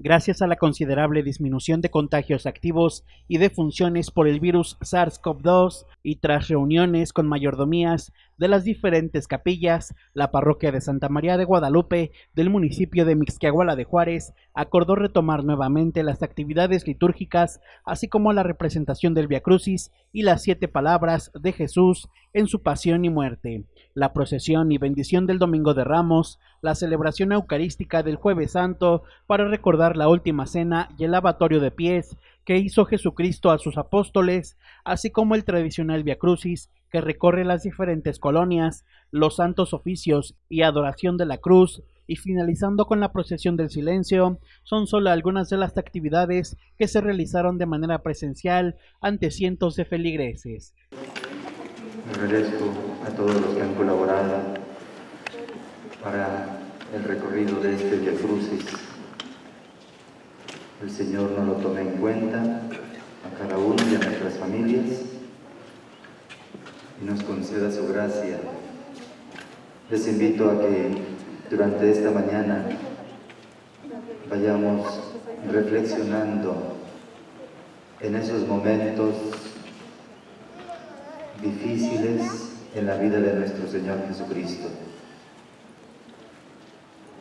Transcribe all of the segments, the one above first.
Gracias a la considerable disminución de contagios activos y de funciones por el virus SARS-CoV-2 y tras reuniones con mayordomías de las diferentes capillas, la parroquia de Santa María de Guadalupe del municipio de Mixquiahuala de Juárez acordó retomar nuevamente las actividades litúrgicas, así como la representación del Via Crucis y las siete palabras de Jesús en su pasión y muerte, la procesión y bendición del Domingo de Ramos, la celebración eucarística del Jueves Santo para recordar la última cena y el lavatorio de pies que hizo Jesucristo a sus apóstoles, así como el tradicional Via Crucis que recorre las diferentes colonias, los santos oficios y adoración de la cruz, y finalizando con la procesión del silencio, son solo algunas de las actividades que se realizaron de manera presencial ante cientos de feligreses. Agradezco a todos los que han colaborado para el recorrido de este Via Crucis el Señor nos lo tome en cuenta a cada uno y a nuestras familias y nos conceda su gracia. Les invito a que durante esta mañana vayamos reflexionando en esos momentos difíciles en la vida de nuestro Señor Jesucristo.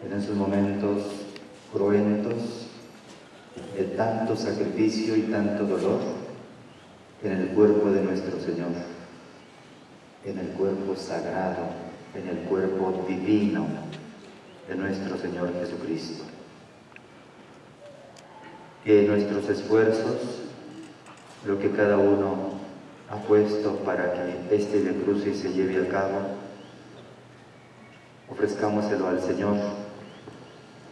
En esos momentos cruentos de tanto sacrificio y tanto dolor en el cuerpo de nuestro Señor, en el cuerpo sagrado, en el cuerpo divino de nuestro Señor Jesucristo. Que nuestros esfuerzos, lo que cada uno ha puesto para que este Crucis se lleve a cabo, ofrezcámoselo al Señor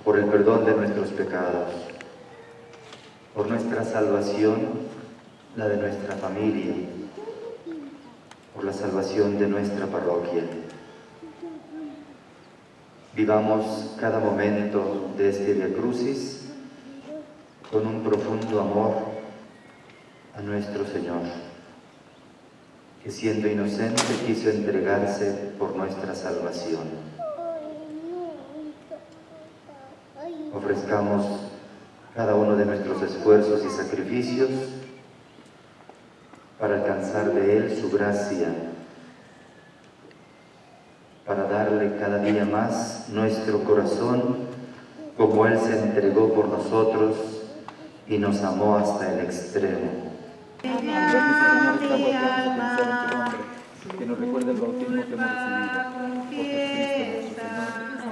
por el perdón de nuestros pecados, por nuestra salvación, la de nuestra familia, por la salvación de nuestra parroquia. Vivamos cada momento de este Via Crucis con un profundo amor a nuestro Señor, que siendo inocente quiso entregarse por nuestra salvación. Ofrezcamos cada uno de nuestros esfuerzos y sacrificios para alcanzar de Él su gracia, para darle cada día más nuestro corazón como Él se entregó por nosotros y nos amó hasta el extremo. Que nos recuerde el bautismo que hemos recibido.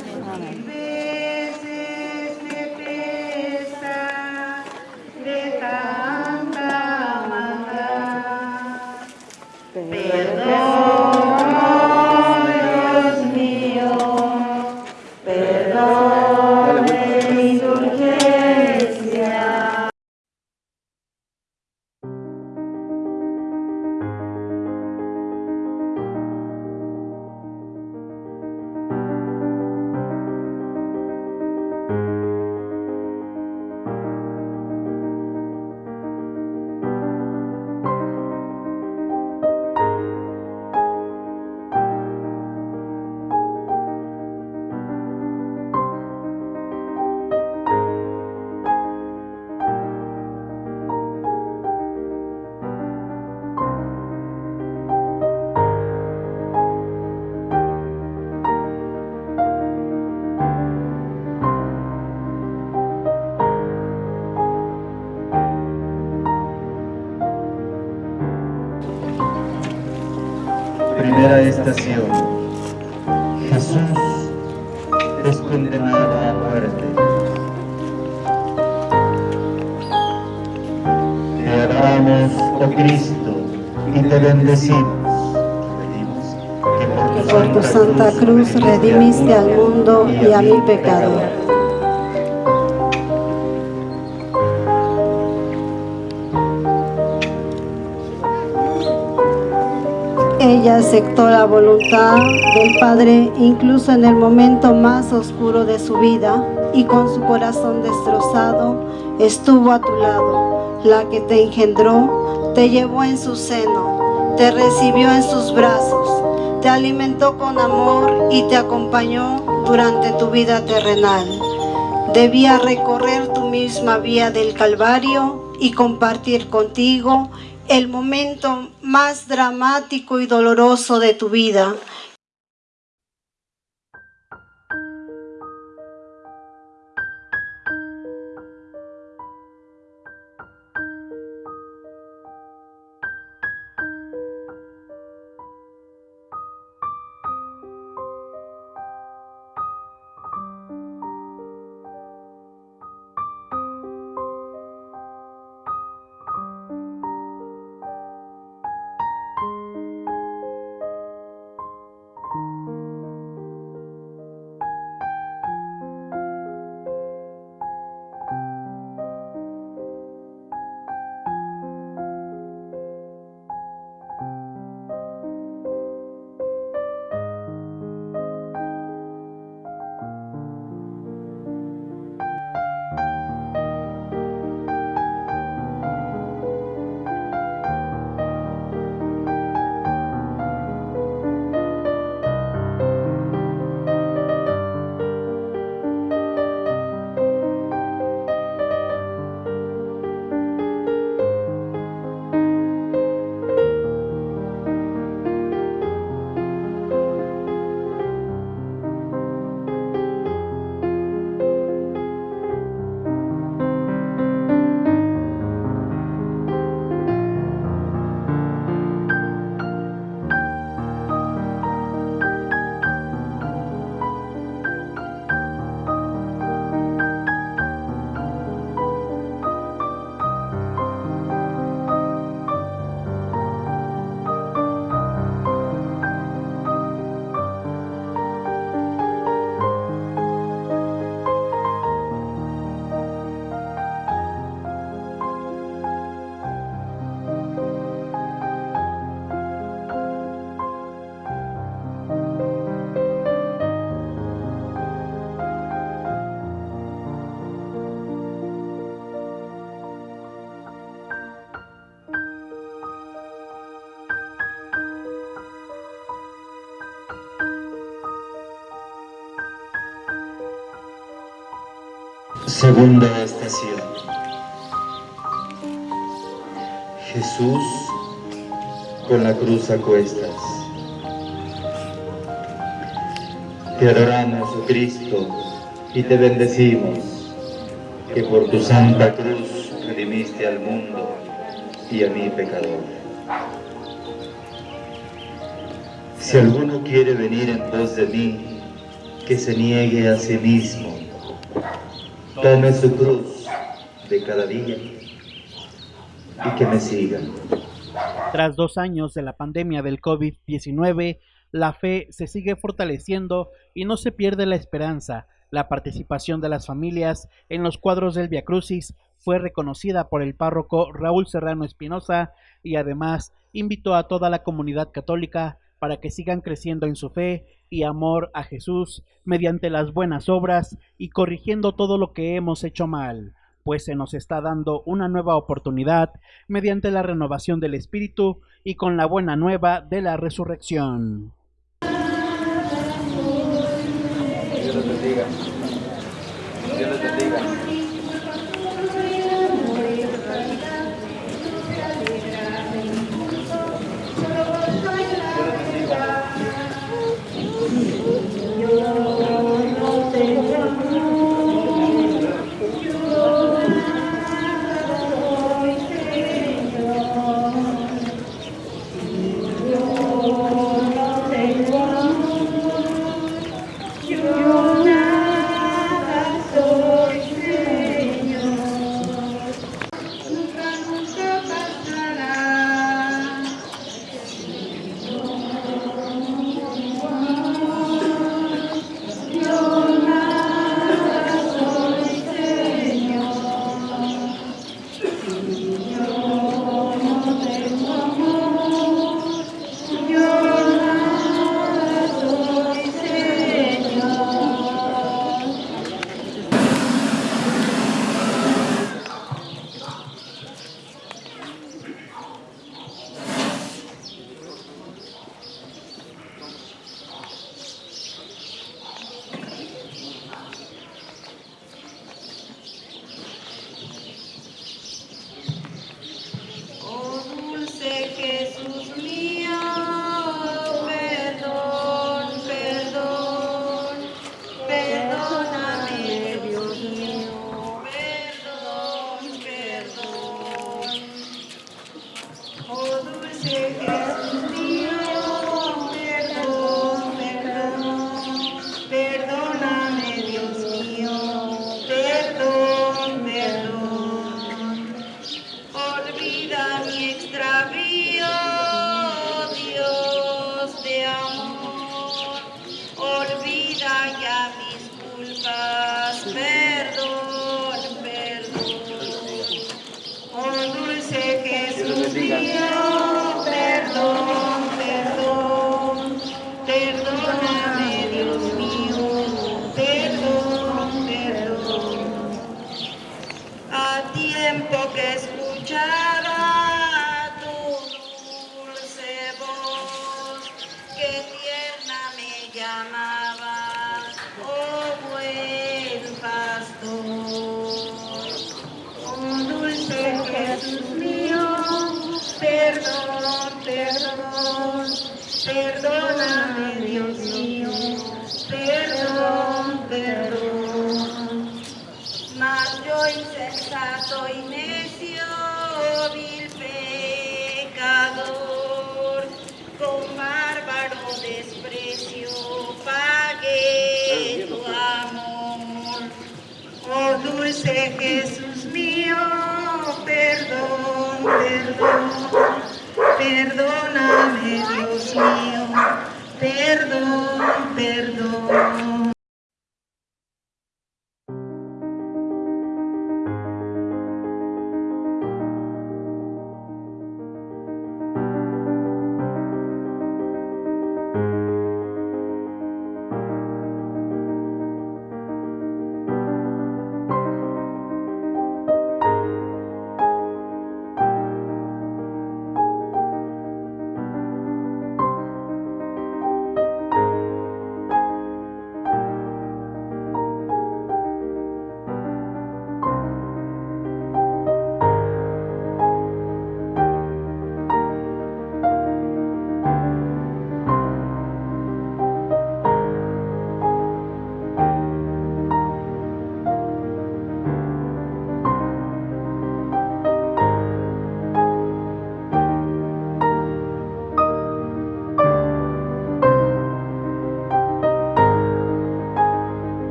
Primera redimiste al mundo y a mi pecador. Ella aceptó la voluntad del Padre incluso en el momento más oscuro de su vida y con su corazón destrozado estuvo a tu lado. La que te engendró te llevó en su seno, te recibió en sus brazos, te alimentó con amor y te acompañó durante tu vida terrenal. debía recorrer tu misma vía del Calvario y compartir contigo el momento más dramático y doloroso de tu vida. Segunda estación. Jesús con la cruz a cuestas. Te adoramos, oh Cristo, y te bendecimos, que por tu santa cruz redimiste al mundo y a mi pecador. Si alguno quiere venir en pos de mí, que se niegue a sí mismo, su cruz de cada día y que me sigan. Tras dos años de la pandemia del COVID-19, la fe se sigue fortaleciendo y no se pierde la esperanza. La participación de las familias en los cuadros del Via Crucis fue reconocida por el párroco Raúl Serrano Espinosa y además invitó a toda la comunidad católica para que sigan creciendo en su fe y amor a Jesús mediante las buenas obras y corrigiendo todo lo que hemos hecho mal, pues se nos está dando una nueva oportunidad mediante la renovación del Espíritu y con la buena nueva de la resurrección.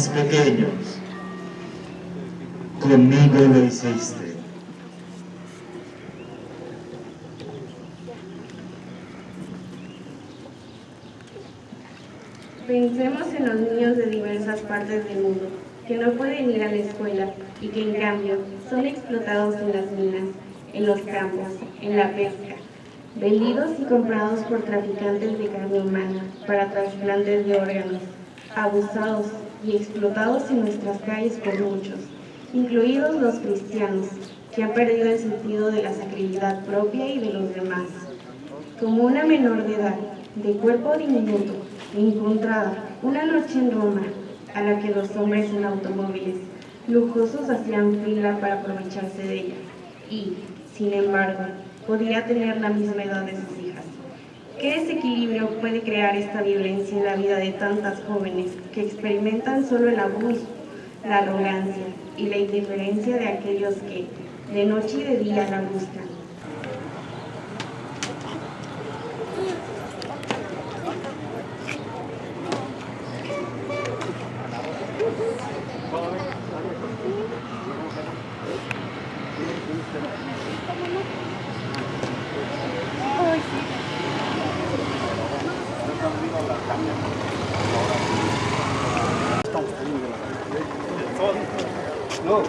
Más pequeños, conmigo lo hiciste. Pensemos en los niños de diversas partes del mundo que no pueden ir a la escuela y que en cambio son explotados en las minas, en los campos, en la pesca, vendidos y comprados por traficantes de carne humana para trasplantes de órganos, abusados explotados en nuestras calles por muchos, incluidos los cristianos, que han perdido el sentido de la sacralidad propia y de los demás. Como una menor de edad, de cuerpo diminuto, encontrada una noche en Roma, a la que los hombres en automóviles lujosos hacían fila para aprovecharse de ella, y, sin embargo, podía tener la misma edad de sus. ¿Qué desequilibrio puede crear esta violencia en la vida de tantas jóvenes que experimentan solo el abuso, la arrogancia y la indiferencia de aquellos que, de noche y de día, la buscan? ¿Dónde,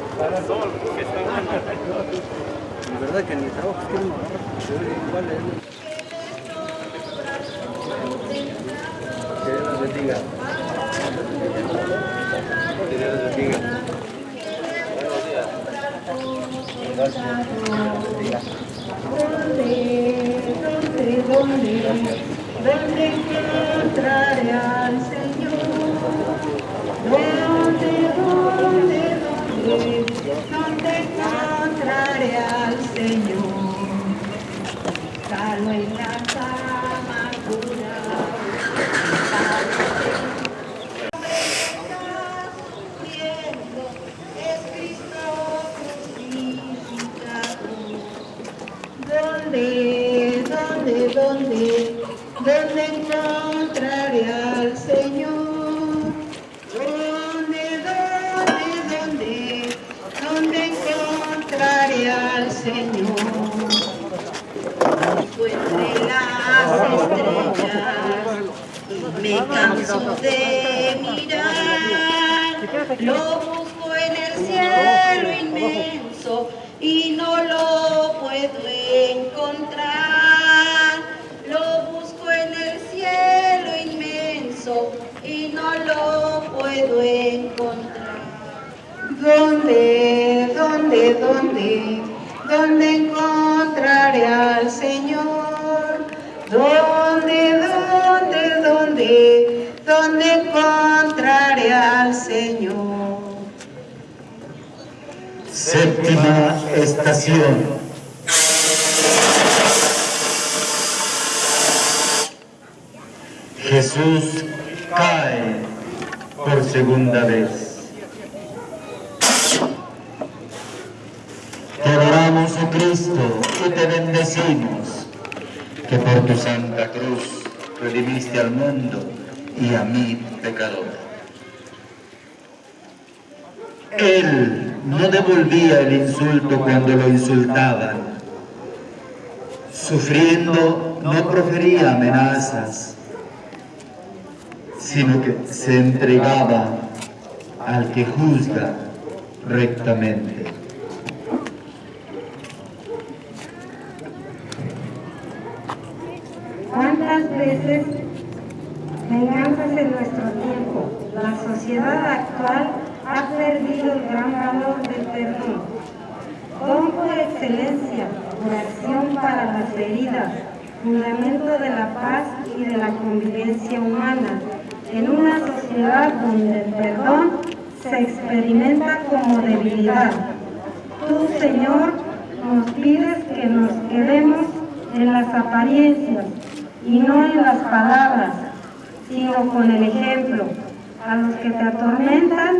A los que te atormentan,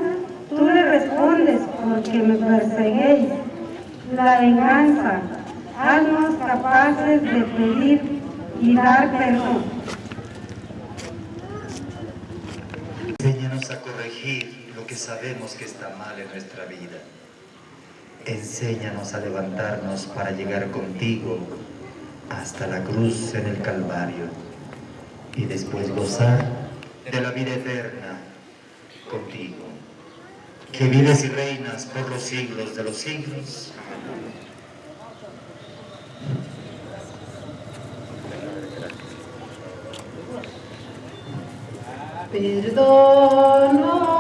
tú le respondes porque me perseguéis. La venganza, haznos capaces de pedir y dar perdón. Enséñanos a corregir lo que sabemos que está mal en nuestra vida. Enséñanos a levantarnos para llegar contigo hasta la cruz en el Calvario y después gozar de la vida eterna contigo, que vives y reinas por los siglos de los siglos. Perdono,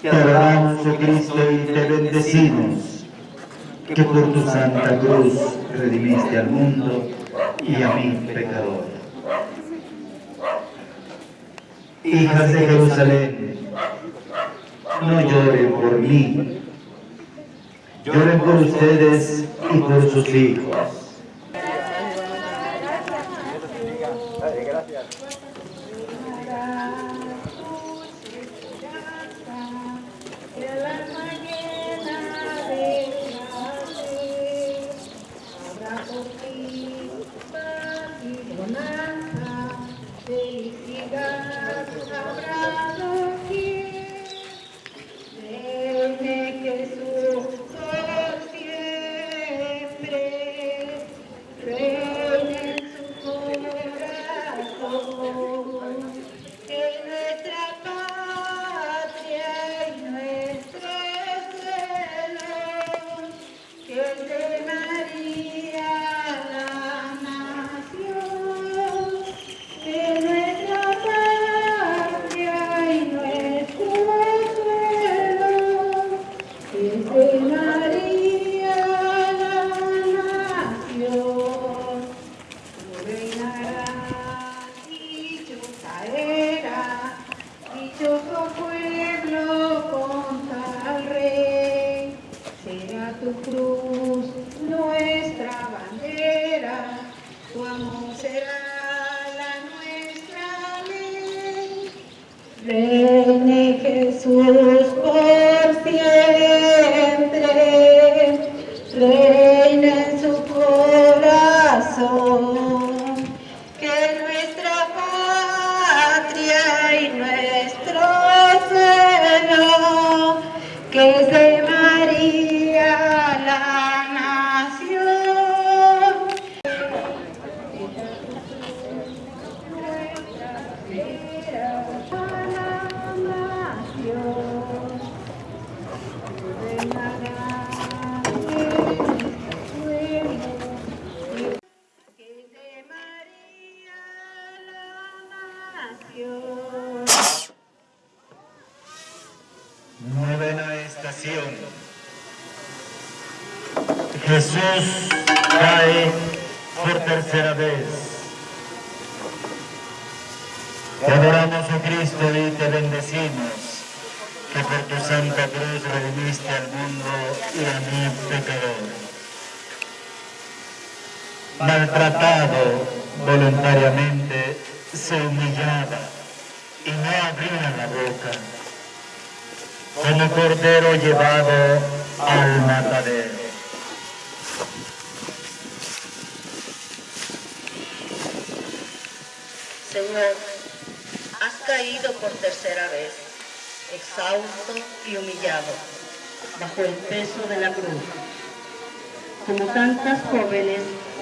Te adoramos, oh Cristo, y te bendecimos, que por tu santa cruz redimiste al mundo y a mí, pecador. Hijas de Jerusalén, no lloren por mí, lloren por ustedes y por sus hijos.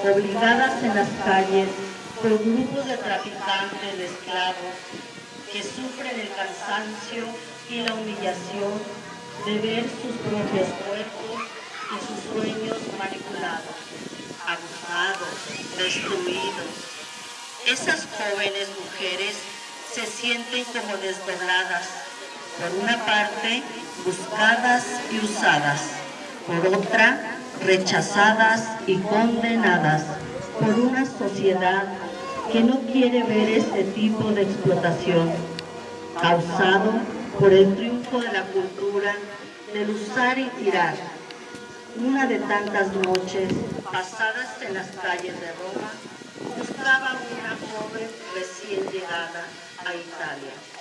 Obligadas en las calles por grupos de traficantes de esclavos que sufren el cansancio y la humillación de ver sus propios cuerpos y sus sueños manipulados, abusados, destruidos. Esas jóvenes mujeres se sienten como desdobladas, por una parte buscadas y usadas, por otra rechazadas y condenadas por una sociedad que no quiere ver este tipo de explotación causado por el triunfo de la cultura del usar y tirar. Una de tantas noches pasadas en las calles de Roma, buscaba una joven recién llegada a Italia.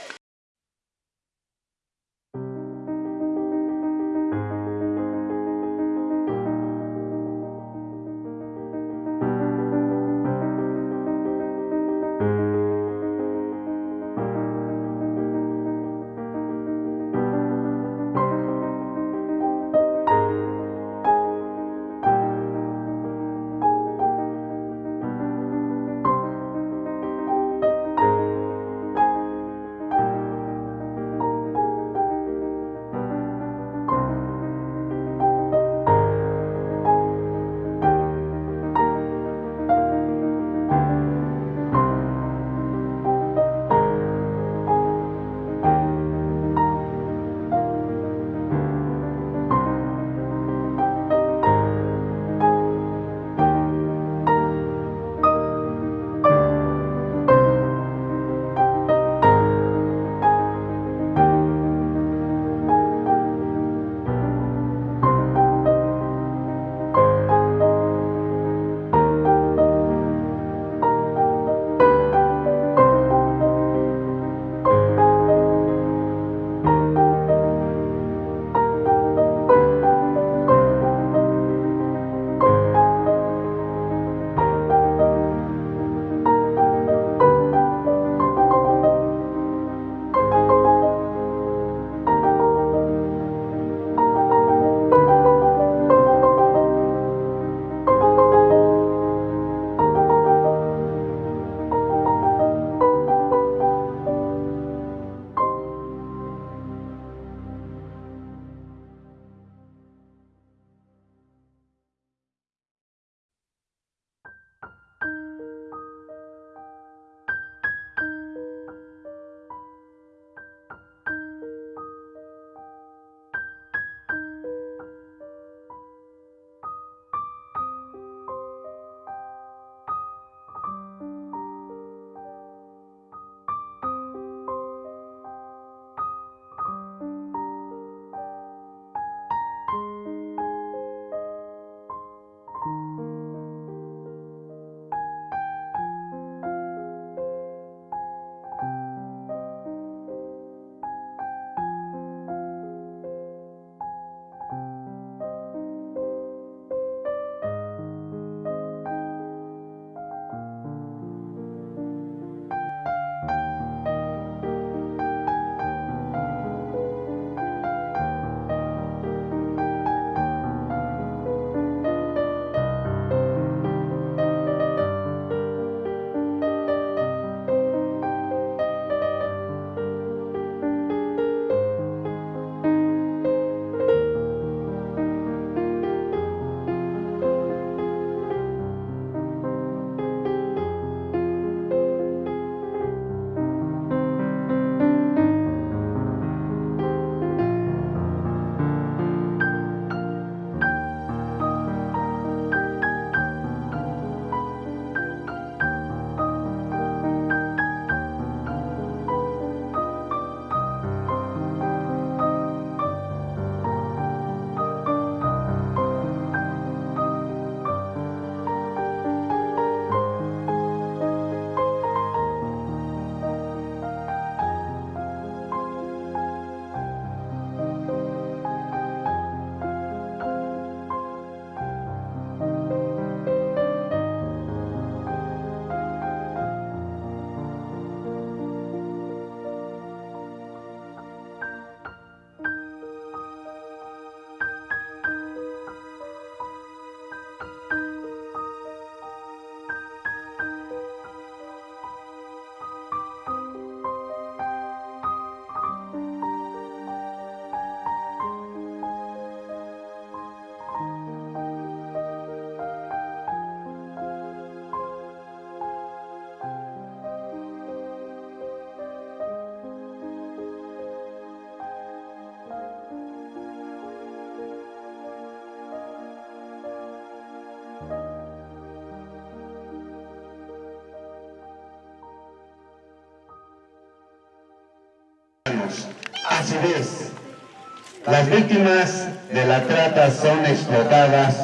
Las víctimas de la trata son explotadas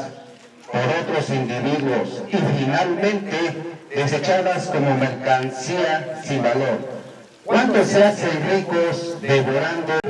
por otros individuos y finalmente desechadas como mercancía sin valor. ¿Cuántos se hacen ricos devorando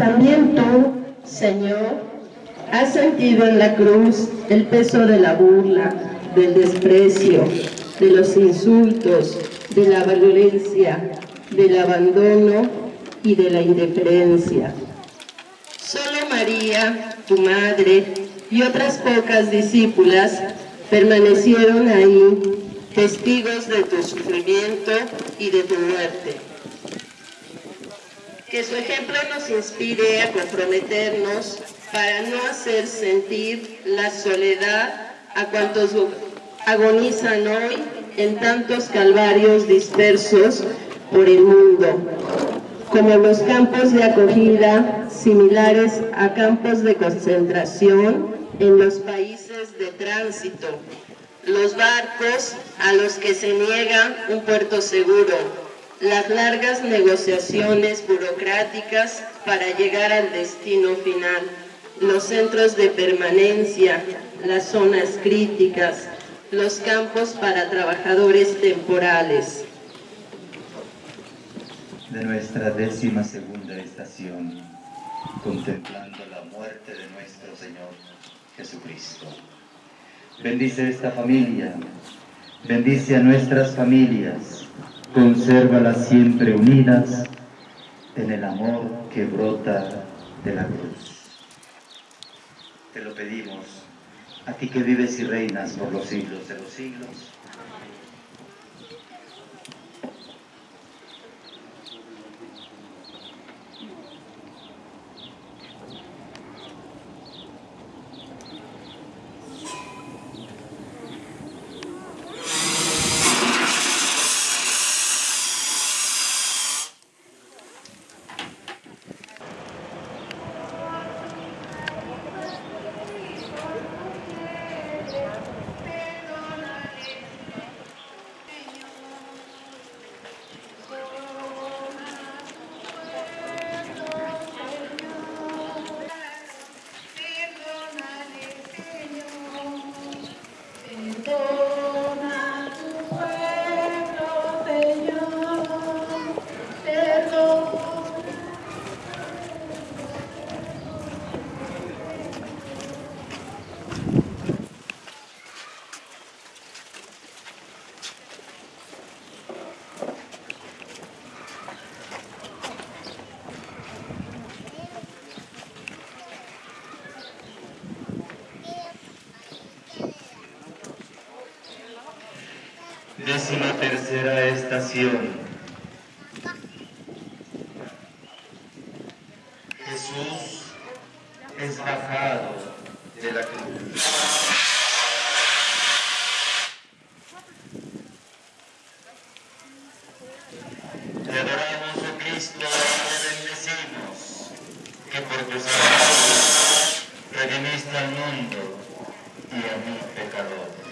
También tú, Señor, has sentido en la cruz el peso de la burla, del desprecio, de los insultos, de la violencia, del abandono y de la indiferencia. Solo María, tu madre, y otras pocas discípulas permanecieron ahí, testigos de tu sufrimiento y de tu muerte. Que su ejemplo nos inspire a comprometernos para no hacer sentir la soledad a cuantos agonizan hoy en tantos calvarios dispersos por el mundo, como los campos de acogida similares a campos de concentración en los países de tránsito, los barcos a los que se niega un puerto seguro, las largas negociaciones burocráticas para llegar al destino final, los centros de permanencia, las zonas críticas, los campos para trabajadores temporales. De nuestra décima segunda estación, contemplando la muerte de nuestro Señor Jesucristo. Bendice esta familia, bendice a nuestras familias, consérvalas siempre unidas en el amor que brota de la cruz. Te lo pedimos, a ti que vives y reinas por los siglos de los siglos. Jesús es bajado de la cruz. Te adoramos, oh Cristo, te bendecimos, que por tus amores redimiste al mundo y a mi pecador.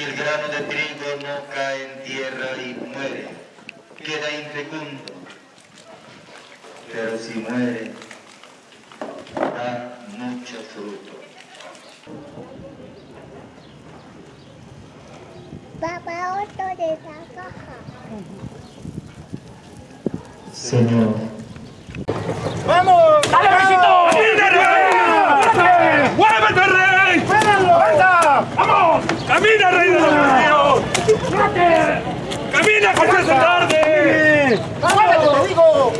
Si el grano de trigo no cae en tierra y muere, queda infecundo. Pero si muere, da mucho fruto. Papá, otro de esa caja. Señor, ¡Vamos! ¡Dale, besito! ¡Muévete, rey! ¡Anda! ¡Vamos! ¡Camina, rey de los ríos! ¡Camina, que se hace tarde! ¡Muévete, te digo!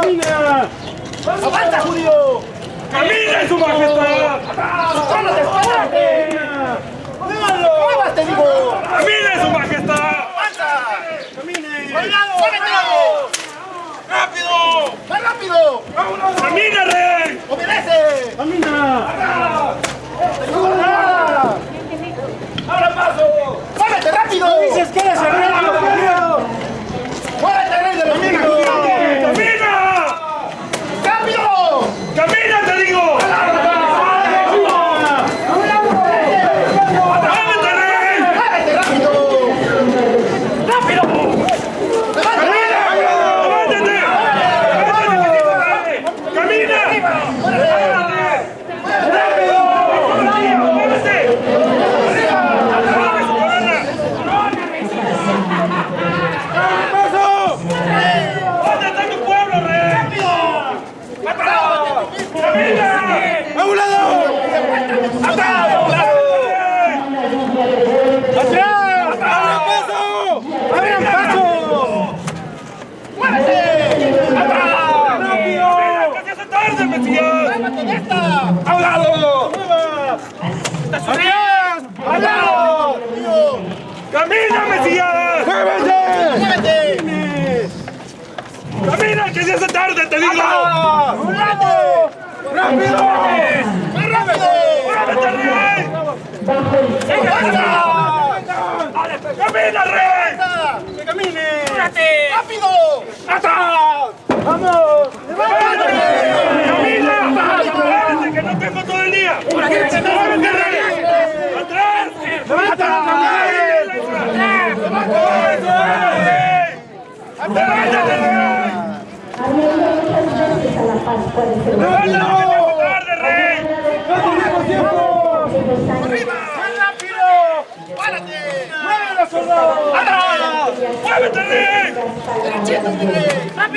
¡Camina. ¡Aguanta, judío! ¡Camina, su majestad! ¡Espérate, espérate! ¡Muévete, digo! ¡Camina, su majestad! ¡Aguanta! ¡Camine! ¡Muévete! ¡Rápido! ¡Más rápido! ¡Vámonos! ¡Camina, rey! ¡Obedece! ¡Camina! ¡Ahora paso! ¡Muévete rápido! ¡Dices que eres el rey de los judíos! ¡Muévete, rey de los judíos! ¡Camina! ¡Rápido! ¡Camina, te digo! ¡Muévete, rey! ¡Muévete rápido! ¡Rápido! ¡Camina! ¡Levántate! ¡Levántate! ¡Camina! ¡Rápido! ¡Muévete! ¡Camina, Mesías! ¡Muévete! ¡Muévete! ¡Camina, que se hace tarde, te digo! ¡Rápido! ¡Rápido! ¡Más rápido! ¡Muévete, rey! ¡Camina, rey! ¡Que camine! ¡Apúrate! ¡Rápido! ¡Atrás! ¡Vamos! ¡Camina! ¡Muévete, que no tengo todo el día! ¡Muévete, rey! ¡Atrás! ¡Levántate, rey!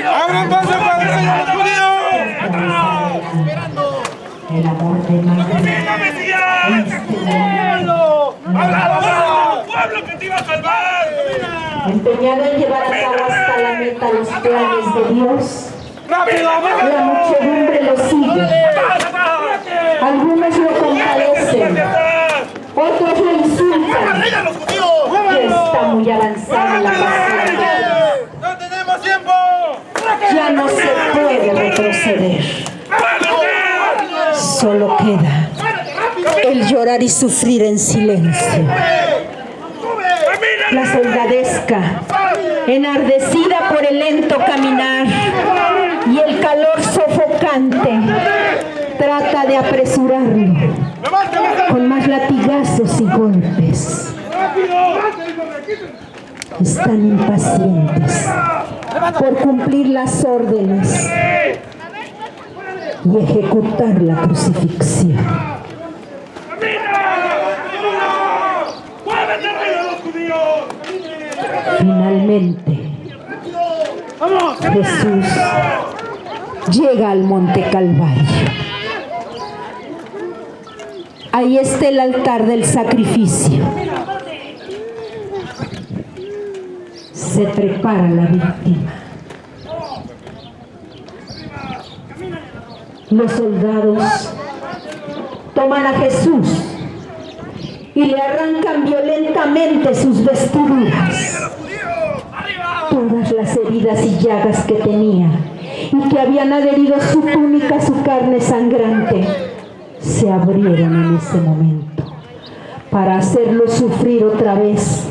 ¡Abran paso para el rey El amor de. ¡Pueblo que te iba a salvar! Empeñado en llevar a cabo hasta la meta los planes de Dios, ¡Rápido, la muchedumbre lo sigue. Algunos lo compadecen, otros lo insultan. Ya está muy avanzada la pasión. ¡No tenemos tiempo! Ya no se puede retroceder. Solo queda el llorar y sufrir en silencio. La soldadesca, enardecida por el lento caminar y el calor sofocante, trata de apresurarlo con más latigazos y golpes. Están impacientes por cumplir las órdenes y ejecutar la crucifixión. Finalmente, Jesús llega al Monte Calvario. Ahí está el altar del sacrificio. Se prepara la víctima. Los soldados toman a Jesús y le arrancan violentamente sus vestiduras. Todas las heridas y llagas que tenía y que habían adherido su túnica a su carne sangrante se abrieron en ese momento para hacerlo sufrir otra vez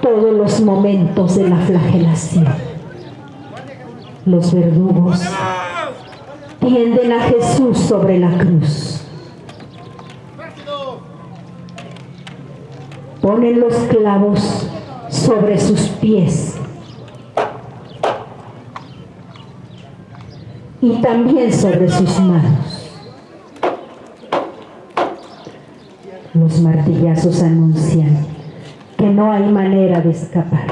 todos los momentos de la flagelación. Los verdugos tienden a Jesús sobre la cruz. Ponen los clavos sobre sus pies y también sobre sus manos. Los martillazos anuncian que no hay manera de escapar.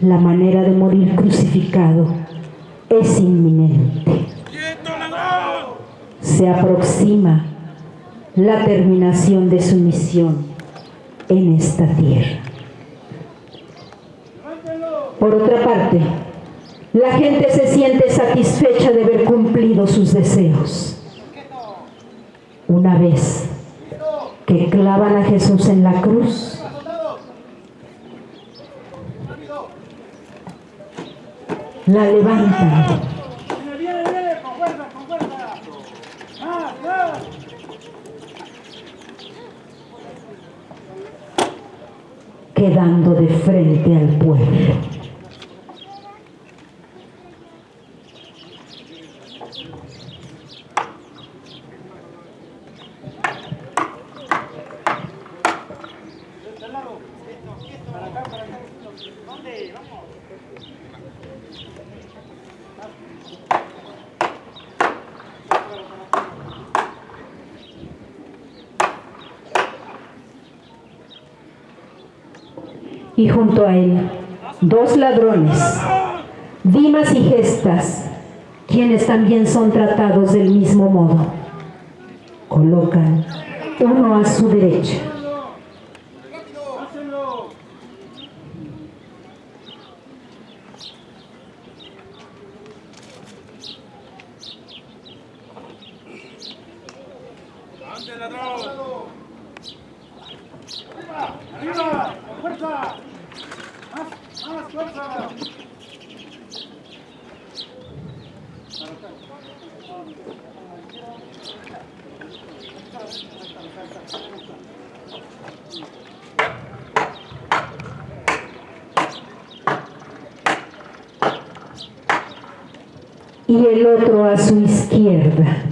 La manera de morir crucificado es inminente. Se aproxima la terminación de su misión en esta tierra. Por otra parte, la gente se siente satisfecha de haber cumplido sus deseos. Una vez que clavan a Jesús en la cruz, la levantan quedando de frente al pueblo. Y junto a él dos ladrones, Dimas y Gestas, quienes también son tratados del mismo modo. Colocan uno a su derecha. ¡Arriba! ¡Fuerza! ¡Más! ¡Más fuerza! y el otro a su izquierda.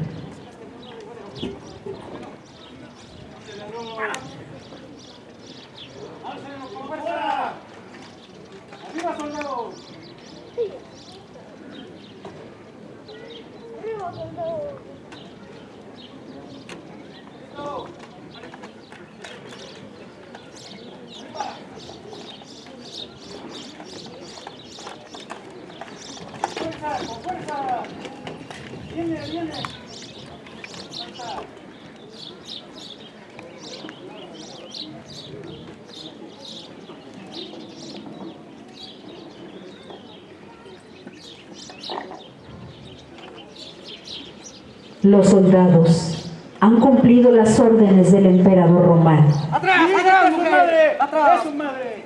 Los soldados han cumplido las órdenes del emperador romano. ¡Atrás! ¡Atrás, mujer! ¡Atrás! ¡Es madre!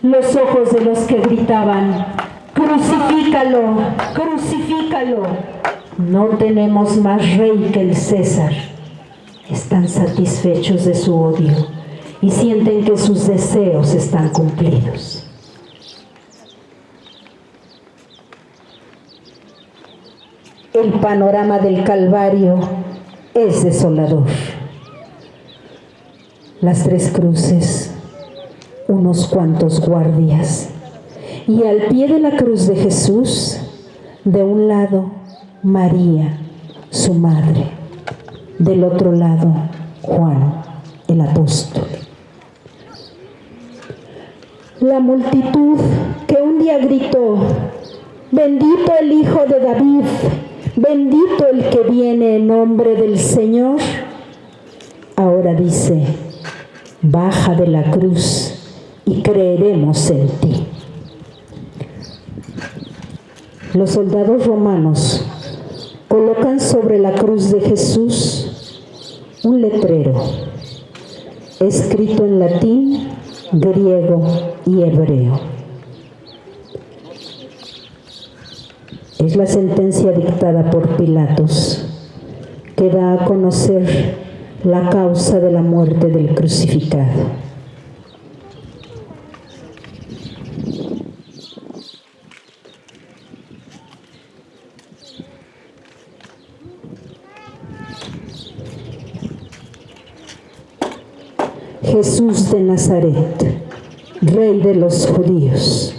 Los ojos de los que gritaban, crucifícalo, crucifícalo. No tenemos más rey que el César. Están satisfechos de su odio y sienten que sus deseos están cumplidos. Panorama del Calvario es desolador. Las tres cruces, unos cuantos guardias, y al pie de la cruz de Jesús, de un lado, María, su madre, del otro lado, Juan, el apóstol. La multitud que un día gritó, bendito el Hijo de David, Bendito el que viene en nombre del Señor. Ahora dice, baja de la cruz y creeremos en ti. Los soldados romanos colocan sobre la cruz de Jesús un letrero escrito en latín, griego y hebreo. Es la sentencia dictada por Pilatos que da a conocer la causa de la muerte del crucificado. Jesús de Nazaret, Rey de los judíos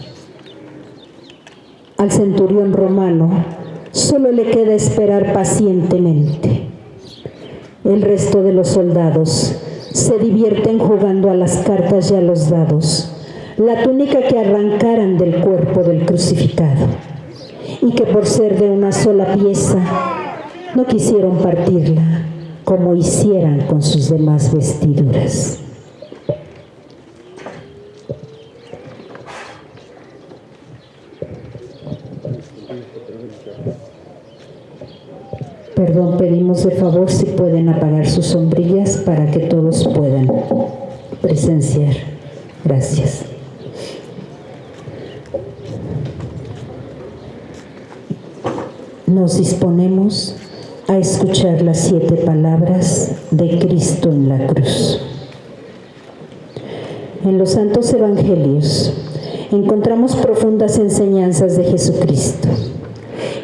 al centurión romano solo le queda esperar pacientemente. El resto de los soldados se divierten jugando a las cartas y a los dados, la túnica que arrancaran del cuerpo del crucificado y que por ser de una sola pieza no quisieron partirla como hicieran con sus demás vestiduras. Perdón, pedimos de favor si pueden apagar sus sombrillas para que todos puedan presenciar. Gracias. Nos disponemos a escuchar las siete palabras de Cristo en la cruz. En los santos evangelios encontramos profundas enseñanzas de Jesucristo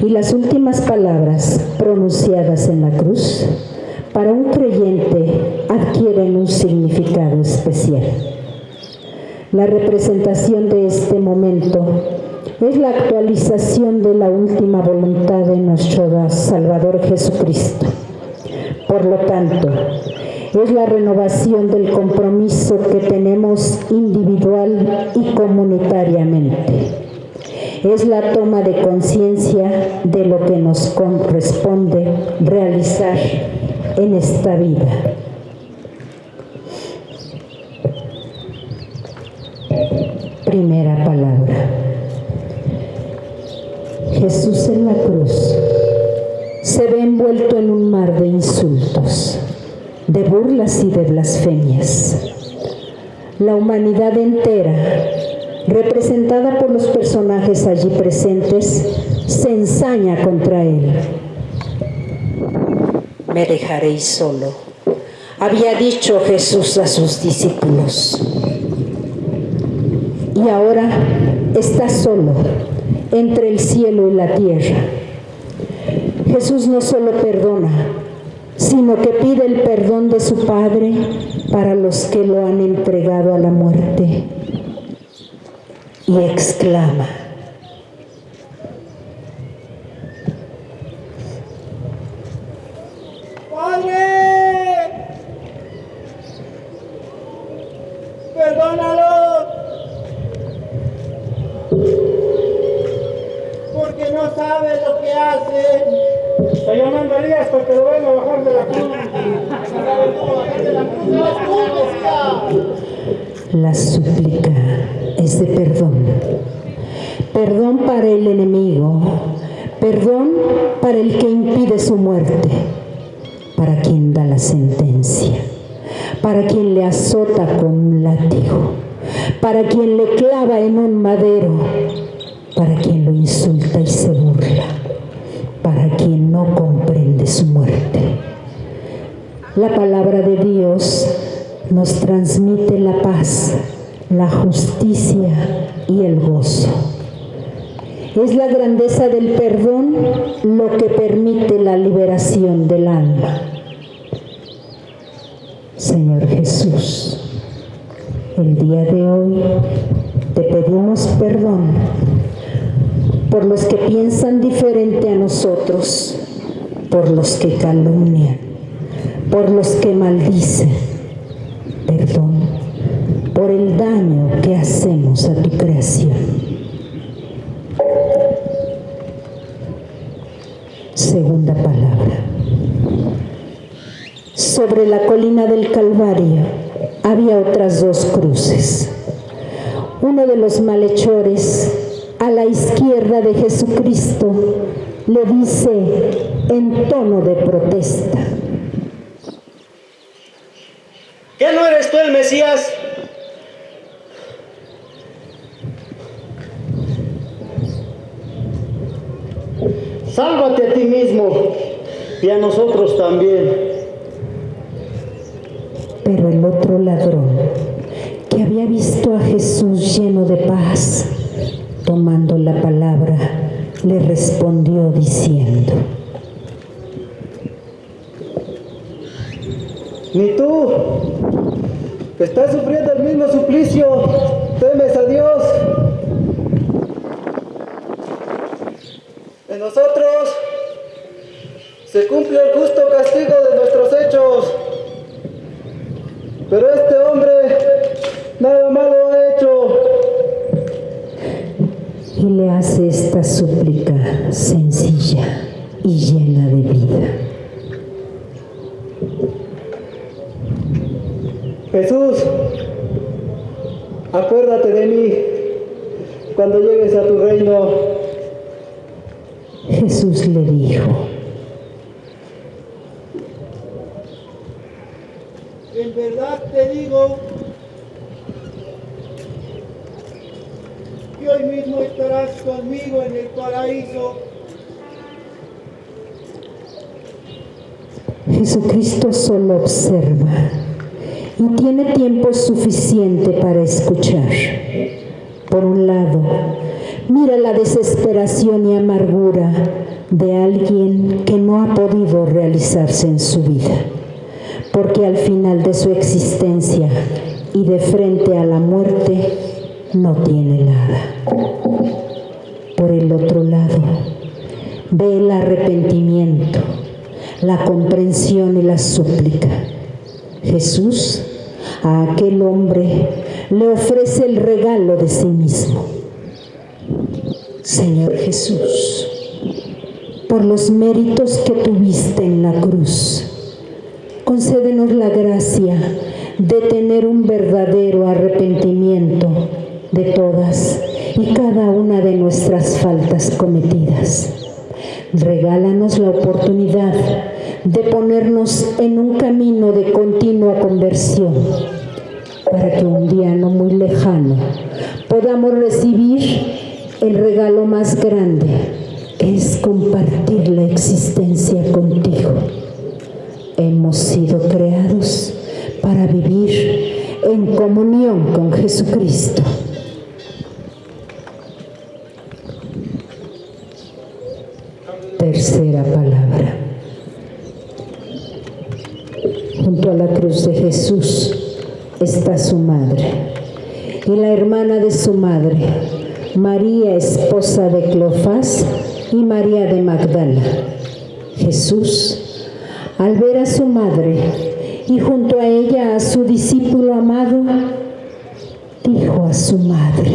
y las últimas palabras pronunciadas en la cruz para un creyente adquieren un significado especial. La representación de este momento es la actualización de la última voluntad de nuestro Salvador Jesucristo. Por lo tanto, es la renovación del compromiso que tenemos individual y comunitariamente es la toma de conciencia de lo que nos corresponde realizar en esta vida. Primera palabra. Jesús en la cruz se ve envuelto en un mar de insultos, de burlas y de blasfemias. la humanidad entera, representada por los personajes allí presentes, se ensaña contra él. Me dejaréis solo, había dicho Jesús a sus discípulos. Y ahora está solo entre el cielo y la tierra. Jesús no solo perdona, sino que pide el perdón de su Padre para los que lo han entregado a la muerte. Y exclama, ¡Padre! ¡Perdónalo! Porque no sabe lo que hace. Estoy llamando a Elías para que lo venga a bajar de la cruz. La súplica de perdón. Perdón para el enemigo. Perdón para el que impide su muerte. Para quien da la sentencia. Para quien le azota con un látigo. Para quien le clava en un madero. Para quien lo insulta y se burla para quien no comprende su muerte. La palabra de Dios nos transmite la paz, la justicia y el gozo. Es la grandeza del perdón lo que permite la liberación del alma. Señor Jesús, el día de hoy te pedimos perdón por los que piensan diferente a nosotros, por los que calumnian, por los que maldicen. Perdón por el daño que hacemos a tu creación. Segunda palabra. Sobre la colina del Calvario había otras dos cruces. Uno de los malhechores a la izquierda de Jesucristo, le dice en tono de protesta. ¿Qué no eres tú el Mesías? Sálvate a ti mismo y a nosotros también. Pero el otro ladrón, que había visto a Jesús lleno de paz, tomando la palabra, le respondió diciendo, Ni tú, que estás sufriendo el mismo suplicio, temes a Dios. En nosotros se cumple el justo castigo de nuestros hechos. Pero este hombre nada malo ha hecho y le hace esta súplica sencilla y llena de vida. Jesús, acuérdate de mí cuando llegues a tu reino. Jesús le dijo, en verdad te digo hoy mismo estarás conmigo en el paraíso. Jesucristo solo observa y tiene tiempo suficiente para escuchar. Por un lado, mira la desesperación y amargura de alguien que no ha podido realizarse en su vida, porque al final de su existencia y de frente a la muerte, no tiene nada. Por el otro lado, ve el arrepentimiento, la comprensión y la súplica. Jesús a aquel hombre le ofrece el regalo de sí mismo. Señor Jesús, por los méritos que tuviste en la cruz, concédenos la gracia de tener un verdadero arrepentimiento de todas y cada una de nuestras faltas cometidas. Regálanos la oportunidad de ponernos en un camino de continua conversión para que un día no muy lejano podamos recibir el regalo más grande, es compartir la existencia contigo. Hemos sido creados para vivir en comunión con Jesucristo. Tercera palabra. Junto a la cruz de Jesús está su madre y la hermana de su madre, María, esposa de Clofás y María de Magdala. Jesús, al ver a su madre y junto a ella a su discípulo amado, dijo a su madre,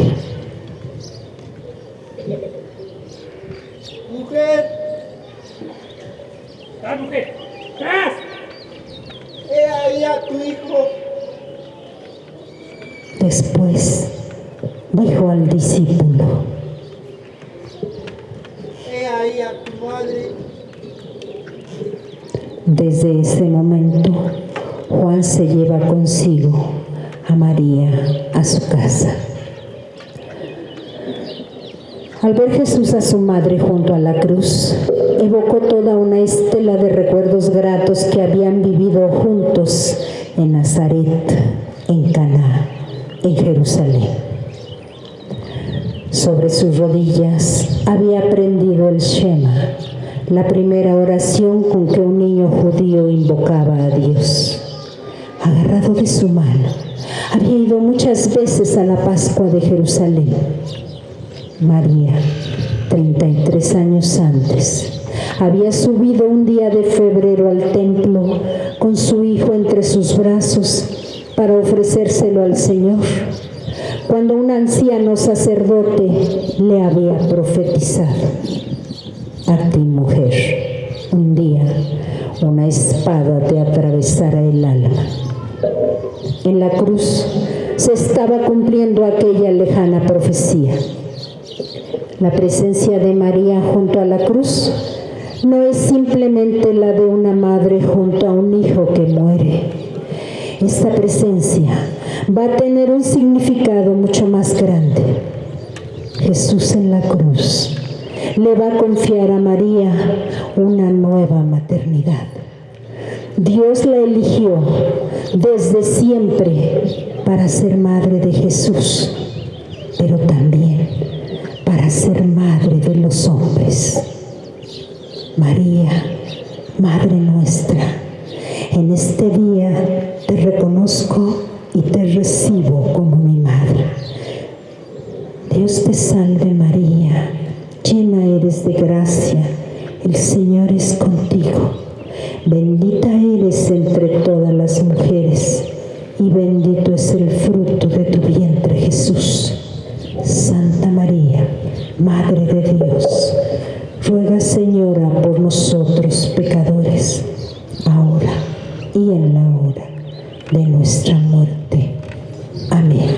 Mujer, ¡Ah, mujer! ¡Tras! He ahí a tu hijo. Después dijo al discípulo, He ahí a tu madre. Desde ese momento, Juan se lleva consigo a María a su casa. Al ver Jesús a su madre junto a la cruz, evocó toda una estela de recuerdos gratos que habían vivido juntos en Nazaret, en Caná, en Jerusalén. Sobre sus rodillas había aprendido el Shema, la primera oración con que un niño judío invocaba a Dios. Agarrado de su mano, había ido muchas veces a la Pascua de Jerusalén. María, 33 años antes, había subido un día de febrero al templo con su hijo entre sus brazos para ofrecérselo al Señor, cuando un anciano sacerdote le había profetizado. A ti, mujer, un día una espada te atravesará el alma. En la cruz se estaba cumpliendo aquella lejana profecía. La presencia de María junto a la cruz no es simplemente la de una madre junto a un hijo que muere. Esta presencia va a tener un significado mucho más grande. Jesús en la cruz le va a confiar a María una nueva maternidad. Dios la eligió desde siempre para ser madre de Jesús, pero también para ser madre de los hombres. María, Madre nuestra, en este día te reconozco y te recibo como mi madre. Dios te salve María, llena eres de gracia, el Señor es contigo. Bendita eres entre todas las mujeres y bendito es el fruto de tu vientre Jesús. Santa María, Madre de Dios, ruega Señora por nosotros pecadores, ahora y en la hora de nuestra muerte. Amén.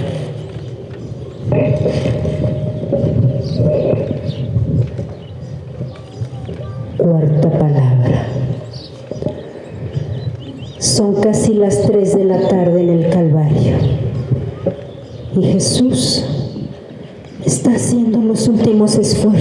Cuarta palabra. Son casi las tres de la tarde en el Calvario. Y Jesús está haciendo los últimos esfuerzos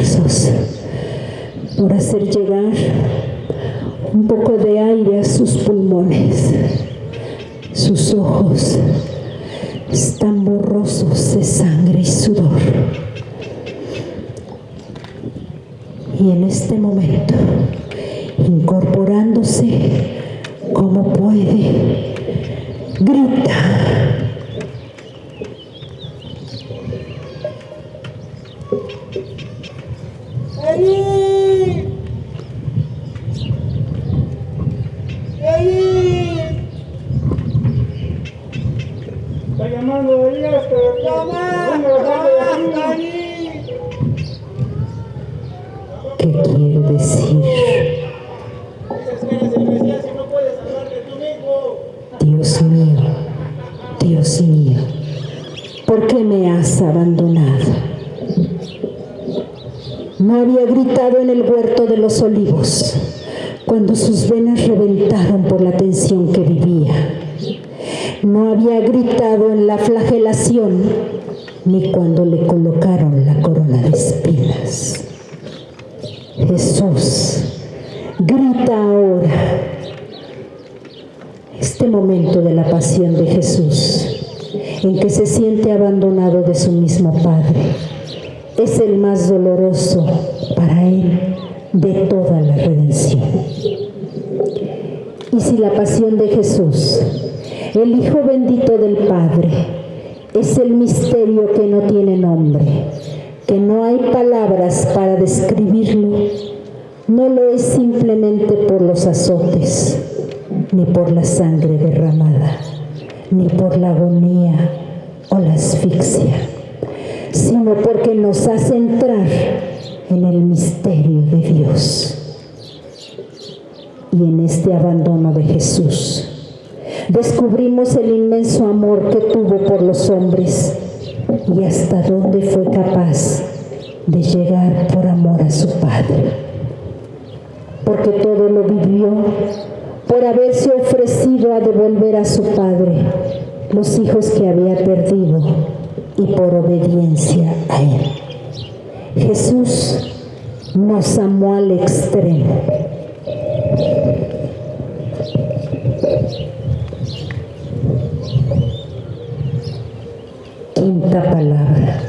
Palabra.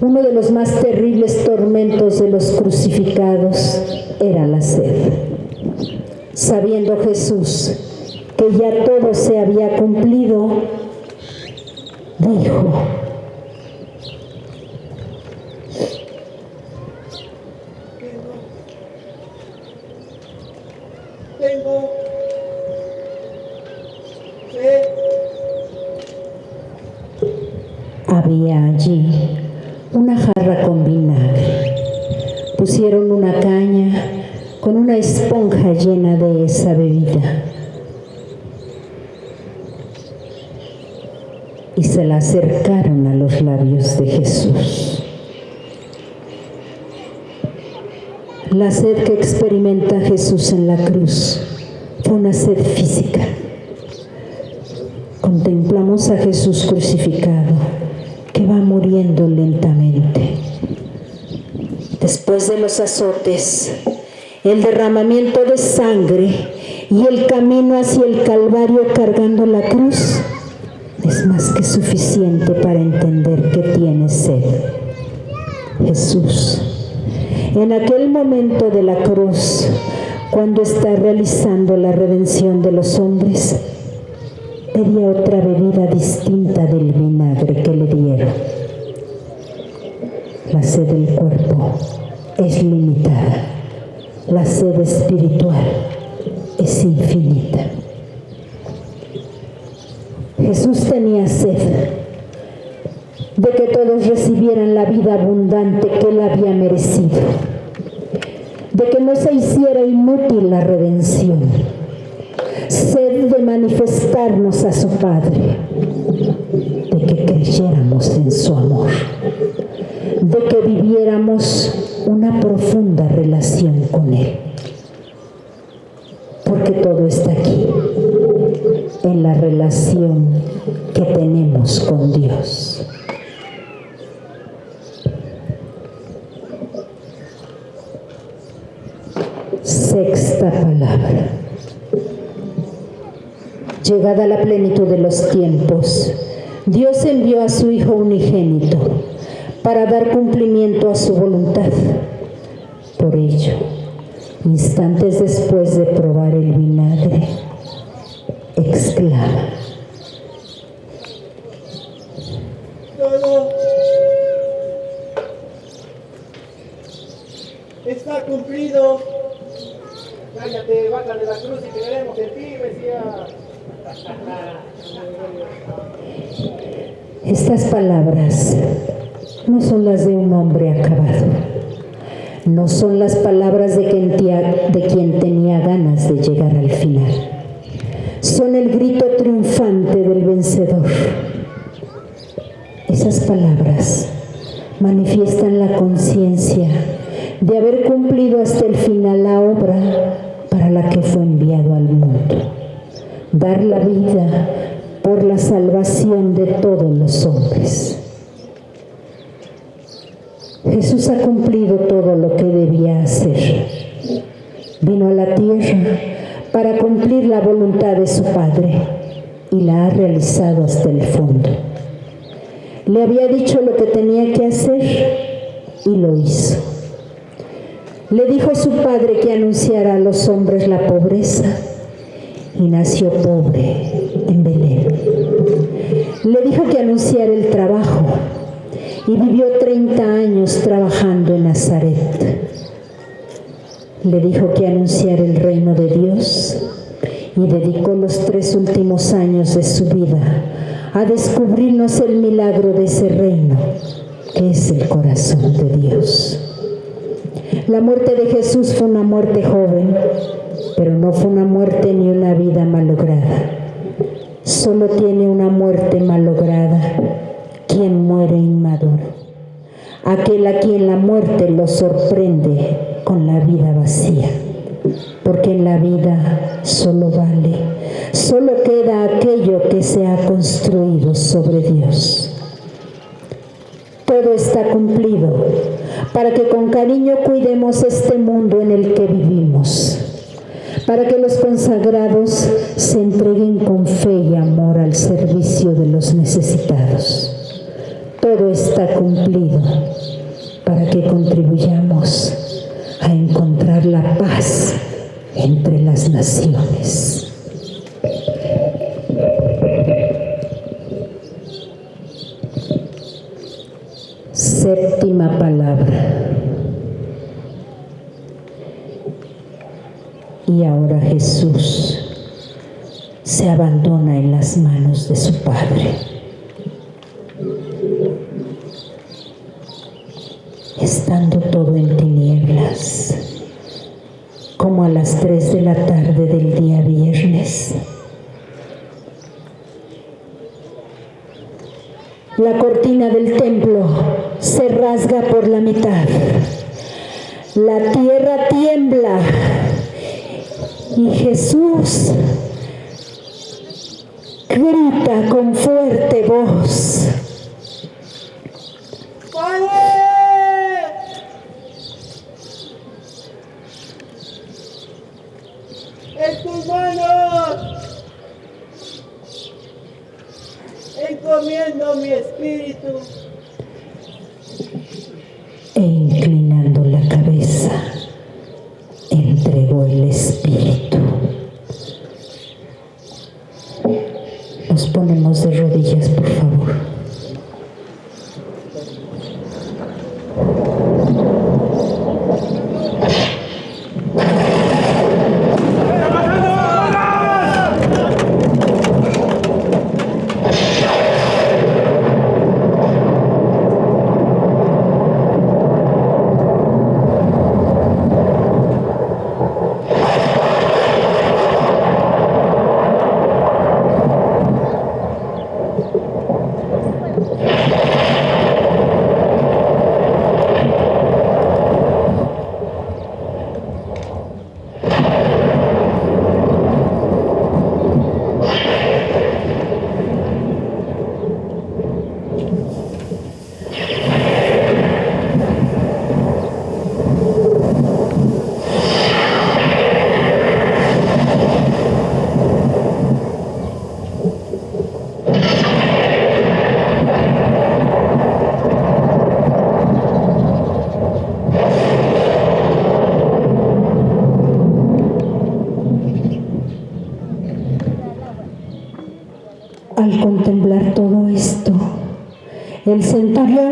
Uno de los más terribles tormentos de los crucificados era la sed. Sabiendo Jesús que ya todo se había cumplido, dijo, tengo sed. Allí una jarra con vinagre. Pusieron una caña con una esponja llena de esa bebida. Y se la acercaron a los labios de Jesús. La sed que experimenta Jesús en la cruz fue una sed física. Contemplamos a Jesús crucificado que va muriendo lentamente. Después de los azotes, el derramamiento de sangre y el camino hacia el Calvario cargando la cruz es más que suficiente para entender que tiene sed. Jesús en aquel momento de la cruz, cuando está realizando la redención de los hombres, pedía otra bebida distinta del vinagre que le dieron. La sed del cuerpo es limitada, la sed espiritual es infinita. Jesús tenía sed de que todos recibieran la vida abundante que él había merecido, de que no se hiciera inútil la redención, sed de manifestarnos a su Padre, de que creyéramos en su amor, de que viviéramos una profunda relación con Él, porque todo está aquí, en la relación que tenemos con Dios. Sexta palabra. Llegada la plenitud de los tiempos, Dios envió a su Hijo unigénito para dar cumplimiento a su voluntad. Por ello, instantes después de probar el vinagre, exclama, está cumplido. Cállate, baja de la cruz y creeremos en ti, Mesías. Estas palabras no son las de un hombre acabado, no son las palabras de quien, tenía ganas de llegar al final, son el grito triunfante del vencedor. Esas palabras manifiestan la conciencia de haber cumplido hasta el final la obra para la que fue enviado al mundo, dar la vida por la salvación de todos los hombres. Jesús ha cumplido todo lo que debía hacer. Vino a la tierra para cumplir la voluntad de su Padre y la ha realizado hasta el fondo. Le había dicho lo que tenía que hacer y lo hizo. Le dijo a su padre que anunciara a los hombres la pobreza y nació pobre en Belén. Le dijo que anunciara el trabajo y vivió 30 años trabajando en Nazaret. Le dijo que anunciara el reino de Dios y dedicó los tres últimos años de su vida a descubrirnos el milagro de ese reino, que es el corazón de Dios. La muerte de Jesús fue una muerte joven, pero no fue una muerte ni una vida malograda. Solo tiene una muerte malograda quien muere inmaduro, aquel a quien la muerte lo sorprende con la vida vacía porque en la vida solo vale, solo queda aquello que se ha construido sobre Dios. Todo está cumplido para que con cariño cuidemos este mundo en el que vivimos, para que los consagrados se entreguen con fe y amor al servicio de los necesitados. Todo está cumplido para que contribuyamos a encontrar la paz entre las naciones. Séptima palabra. Y ahora Jesús se abandona en las manos de su Padre. Estando todo en tinieblas, como a las 3 de la tarde del día viernes. La cortina del templo se rasga por la mitad. La tierra tiembla y Jesús grita con fuerte voz. en tus manos. Encomiendo mi espíritu. E inclinando la cabeza, entregó el espíritu. Nos ponemos de rodillas, por favor. Todo esto, el centurión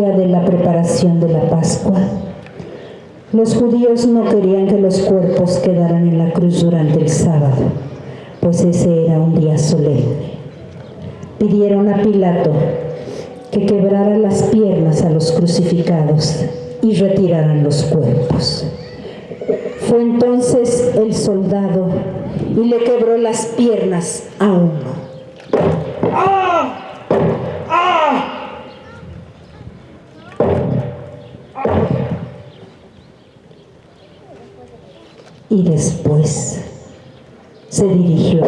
día de la preparación de la Pascua. Los judíos no querían que los cuerpos quedaran en la cruz durante el sábado, pues ese era un día solemne. Pidieron a Pilato que quebrara las piernas a los crucificados y retiraran los cuerpos. Fue entonces el soldado y le quebró las piernas a uno. Y después se dirigió.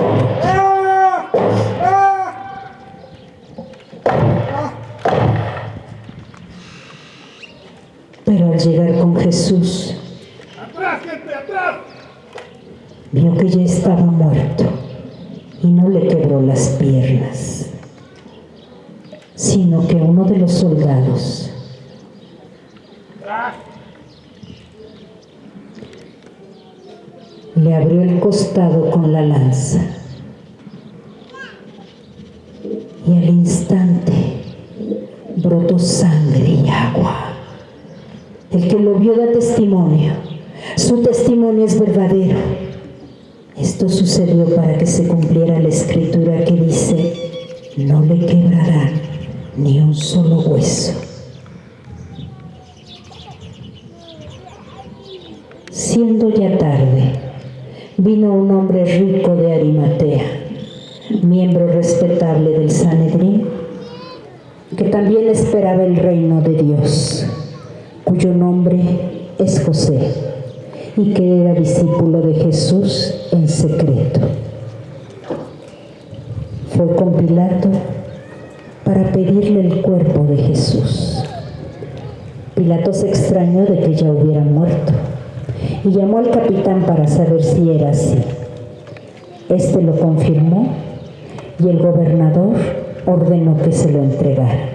Pero al llegar con Jesús, vio que ya estaba muerto y no le quebró las piernas, sino que uno de los soldados le abrió el costado con la lanza. Y al instante brotó sangre y agua. El que lo vio da testimonio. Su testimonio es verdadero. Esto sucedió para que se cumpliera la escritura que dice, no le quebrarán ni un solo hueso. Siendo ya tarde, vino un hombre rico de Arimatea, miembro respetable del Sanedrín, que también esperaba el reino de Dios, cuyo nombre es José, y que era discípulo de Jesús en secreto. Fue con Pilato para pedirle el cuerpo de Jesús. Pilato se extrañó de que ya hubiera muerto y llamó al capitán para saber si era así. Este lo confirmó y el gobernador ordenó que se lo entregara.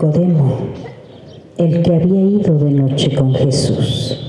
Nicodemo, el que había ido de noche con Jesús.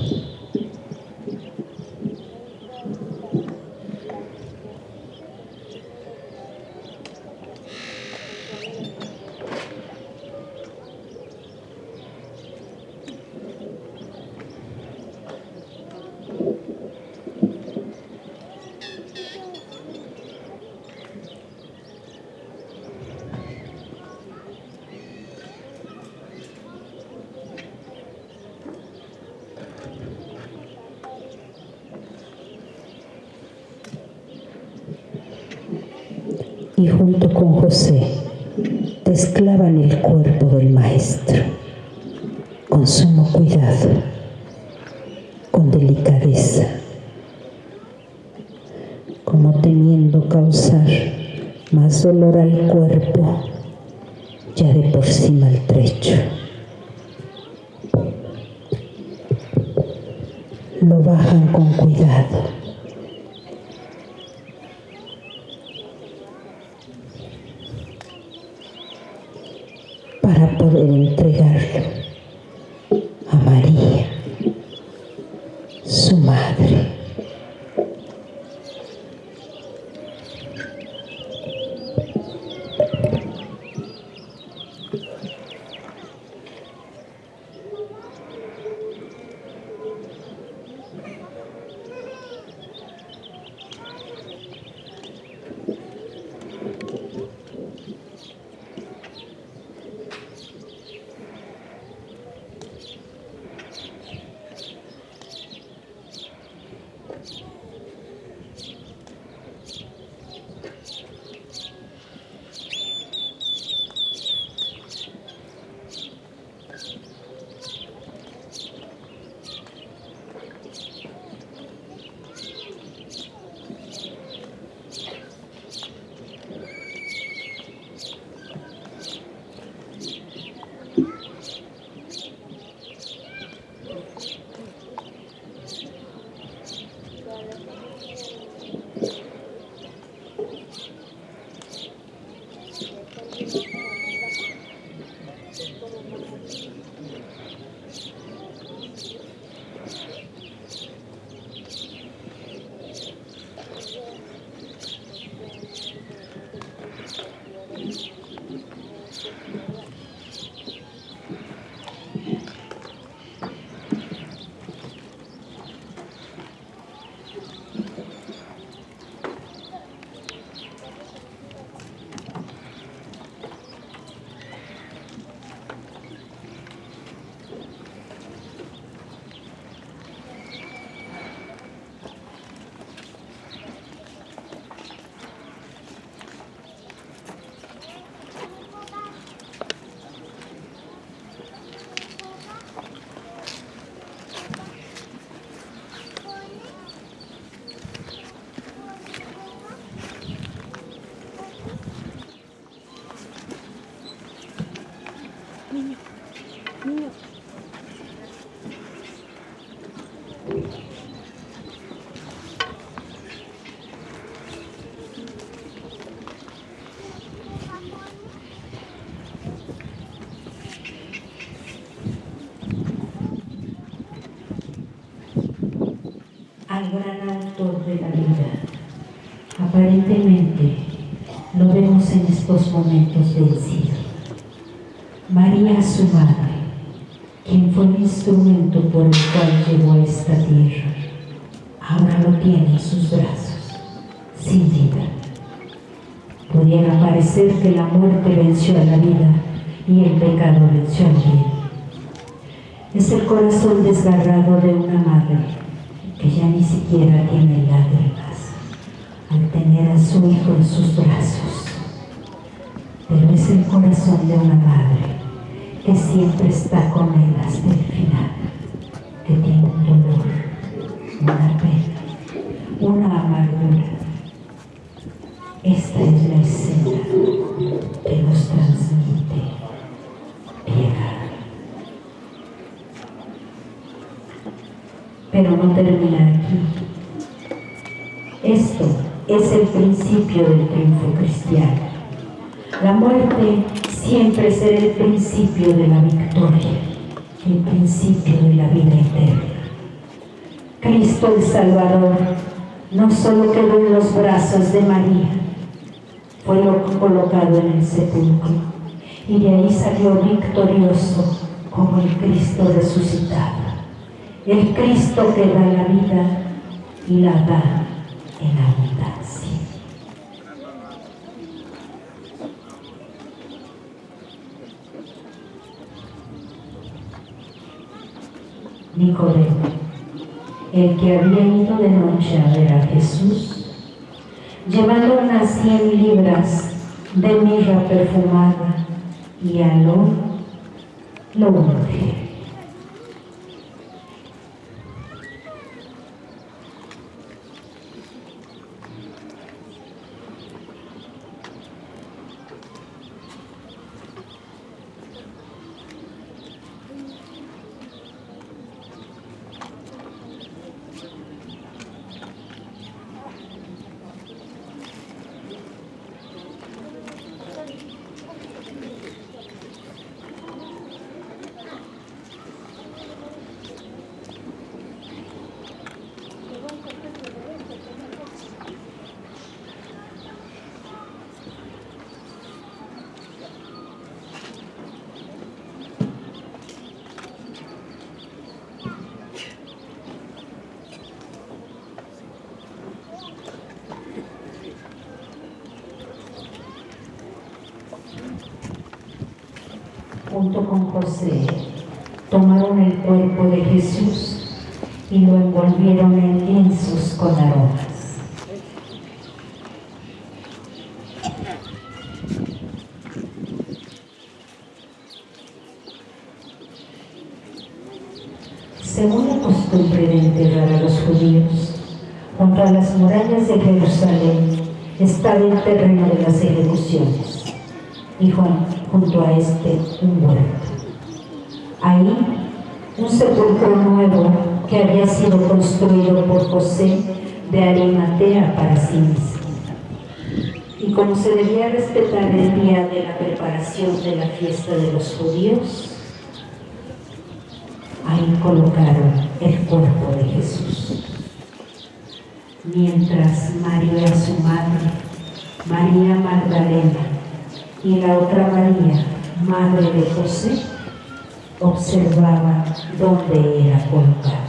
De la vida. Aparentemente lo vemos en estos momentos vencido. María, su madre, quien fue el instrumento por el cual llegó a esta tierra, ahora lo tiene en sus brazos, sin vida. Pudiera parecer que la muerte venció a la vida y el pecado venció al bien. Es el corazón desgarrado de una madre que ya ni siquiera tiene lágrimas al tener a su hijo en sus brazos. Pero es el corazón de una madre que siempre Salvador no solo quedó en los brazos de María, fue colocado en el sepulcro y de ahí salió victorioso como el Cristo resucitado, el Cristo que da la vida y la da en abundancia. Nicodemo, el que había ido de noche a ver a Jesús, llevando unas cien libras de mirra perfumada y aló, lo unge. junto con José, tomaron el cuerpo de Jesús y lo envolvieron en lienzos con aromas. Según la costumbre de enterrar a los judíos, junto a las murallas de Jerusalén estaba el terreno de las ejecuciones y junto a este un huerto. Ahí un sepulcro nuevo que había sido construido por José de Arimatea para sí mismo. Y como se debía respetar el día de la preparación de la fiesta de los judíos, ahí colocaron el cuerpo de Jesús. Mientras María, su madre, María Magdalena y la otra María, madre de José, observaba dónde era colocado.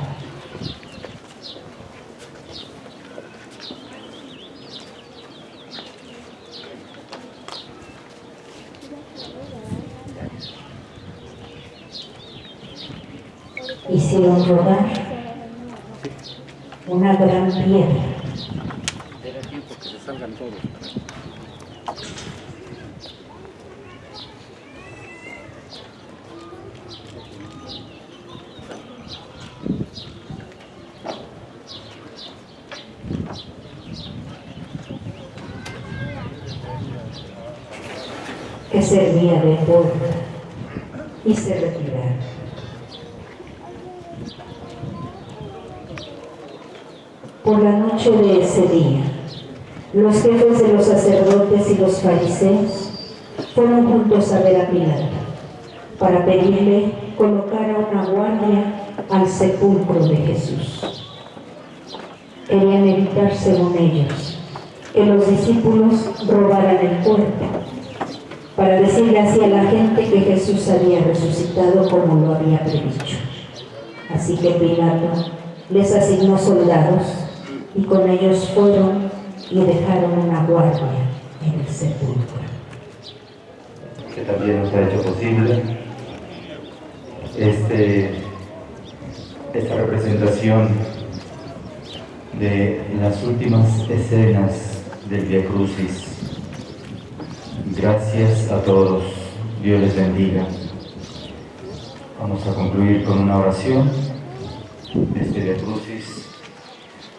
Salgan todos. que servía de puerta y se retiraron. Por la noche de ese día, los jefes de los sacerdotes y los fariseos fueron juntos a ver a Pilato para pedirle colocar una guardia al sepulcro de Jesús. Querían evitar, según ellos, que los discípulos robaran el cuerpo para decirle así a la gente que Jesús había resucitado como lo había predicho. Así que Pilato les asignó soldados y con ellos fueron y dejaron una guardia en el sepulcro. Que también nos ha hecho posible este, esta representación de las últimas escenas del Via Crucis Gracias a todos. Dios les bendiga. Vamos a concluir con una oración desde de Crucis,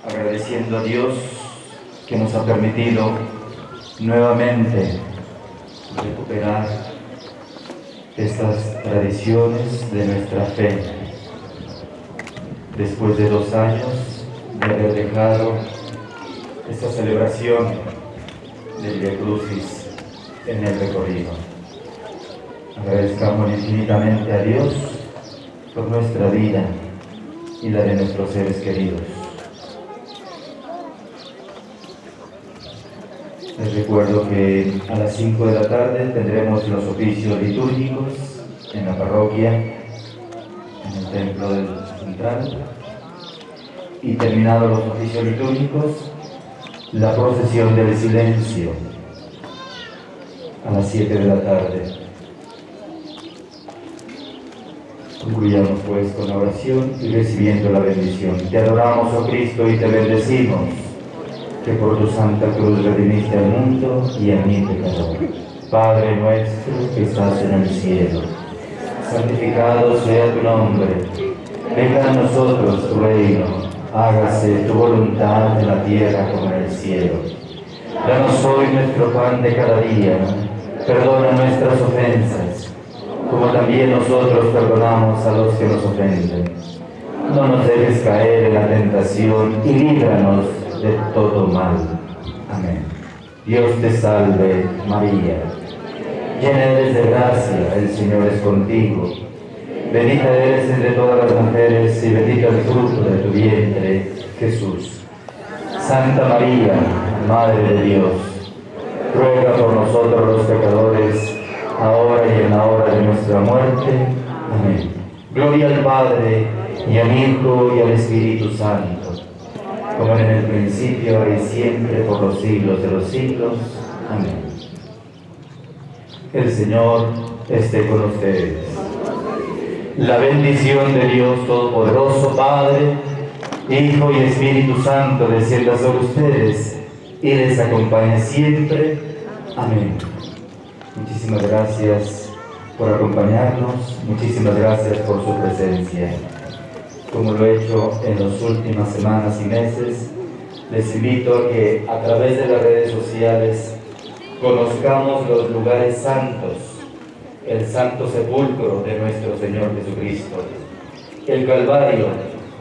agradeciendo a Dios que nos ha permitido nuevamente recuperar estas tradiciones de nuestra fe. Después de dos años de haber dejado esta celebración del Via en el recorrido. Agradezcamos infinitamente a Dios por nuestra vida y la de nuestros seres queridos. Les recuerdo que a las 5 de la tarde tendremos los oficios litúrgicos en la parroquia, en el templo del central, y terminados los oficios litúrgicos, la procesión del silencio a las 7 de la tarde. Concluyamos pues con la oración y recibiendo la bendición. Te adoramos, oh Cristo, y te bendecimos, que por tu santa cruz redimiste al mundo y a mí pecador. Padre nuestro que estás en el cielo, santificado sea tu nombre. Venga a nosotros tu reino, hágase tu voluntad en la tierra como en el cielo. Danos hoy nuestro pan de cada día, perdona nuestras ofensas como también nosotros perdonamos a los que nos ofenden. No nos dejes caer en la tentación y líbranos de todo mal. Amén. Dios te salve, María. Llena eres de gracia, el Señor es contigo. Bendita eres entre todas las mujeres y bendito el fruto de tu vientre, Jesús. Santa María, Madre de Dios, ruega por nosotros los pecadores, ahora y en la hora de nuestra muerte. Amén. Gloria al Padre, y al Hijo, y al Espíritu Santo, como en el principio, y siempre, por los siglos de los siglos. Amén. El Señor esté con ustedes. La bendición de Dios Todopoderoso, Padre, Hijo y Espíritu Santo, descienda sobre ustedes y les acompañe siempre. Amén. Muchísimas gracias por acompañarnos, muchísimas gracias por su presencia. Como lo he hecho en las últimas semanas y meses, les invito a que a través de las redes sociales conozcamos los lugares santos, el santo sepulcro de nuestro Señor Jesucristo, el Calvario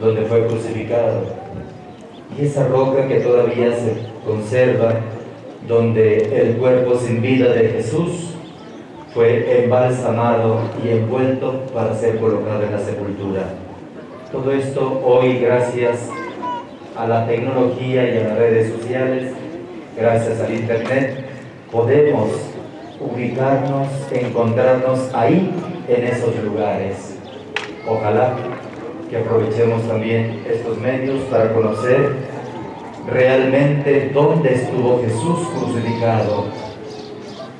donde fue crucificado y esa roca que todavía se conserva donde el cuerpo sin vida de Jesús fue embalsamado y envuelto para ser colocado en la sepultura. Todo esto hoy gracias a la tecnología y a las redes sociales, gracias al internet, podemos ubicarnos, encontrarnos ahí en esos lugares. Ojalá que aprovechemos también estos medios para conocer realmente dónde estuvo Jesús crucificado,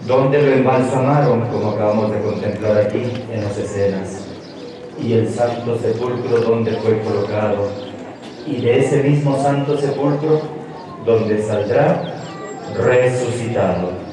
dónde lo embalsamaron, como acabamos de contemplar aquí en las escenas, y el santo sepulcro donde fue colocado, y de ese mismo santo sepulcro donde saldrá resucitado.